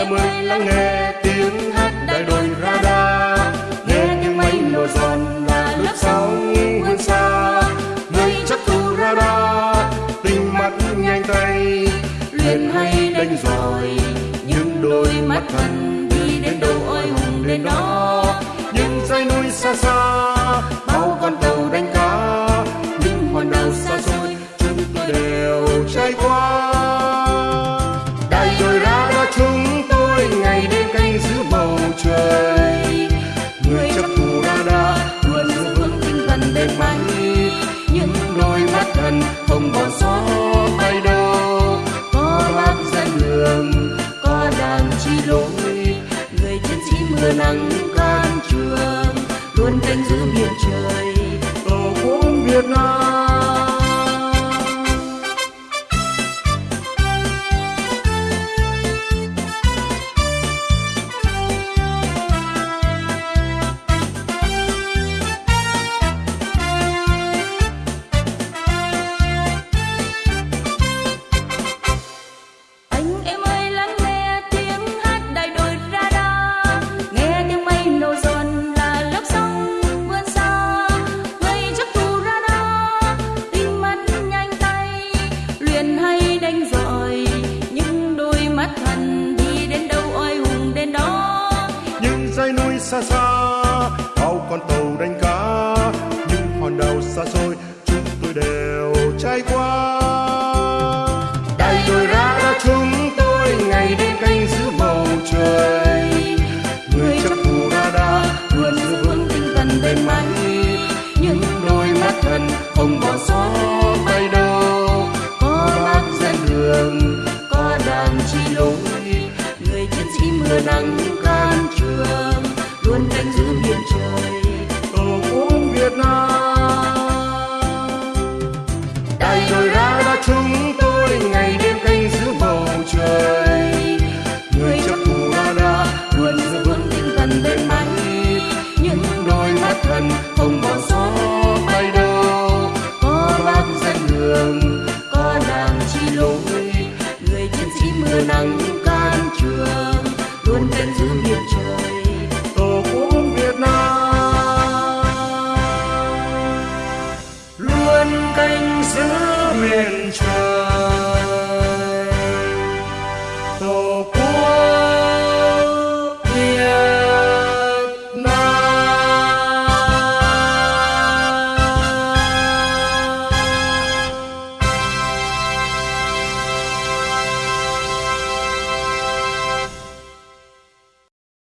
nhà mình lắng nghe tiếng hát đại đội radar. Nghe những máy nổ giòn là lớp sóng vươn xa. Người chắc tu radar tinh mắt nhanh tay. Luyện hay đánh giỏi, những đôi mắt thần đi đến đâu ôi hùng đến đó. Những dãy núi xa xa trôi người chiến sĩ mưa nắng can trường, luôn canh giữ biển trời. Tổ quốc việt nam. Xa xa. Bao con tàu đánh cá, những hòn đảo xa xôi, chúng tôi đều trải qua. Đầy đội ra chúng tôi ngày đêm canh giữ bầu trời. Người chấp ra đã luôn giữ vững tinh thần bền mạnh những đôi mắt thần không bỏ sót bay đâu. Có bác dẫn đường, có đàn chi lối. Người chiến sĩ mưa nắng can trường. luôn canh giữ biển trời tổ quốc việt nam. Luôn canh giữ miền trời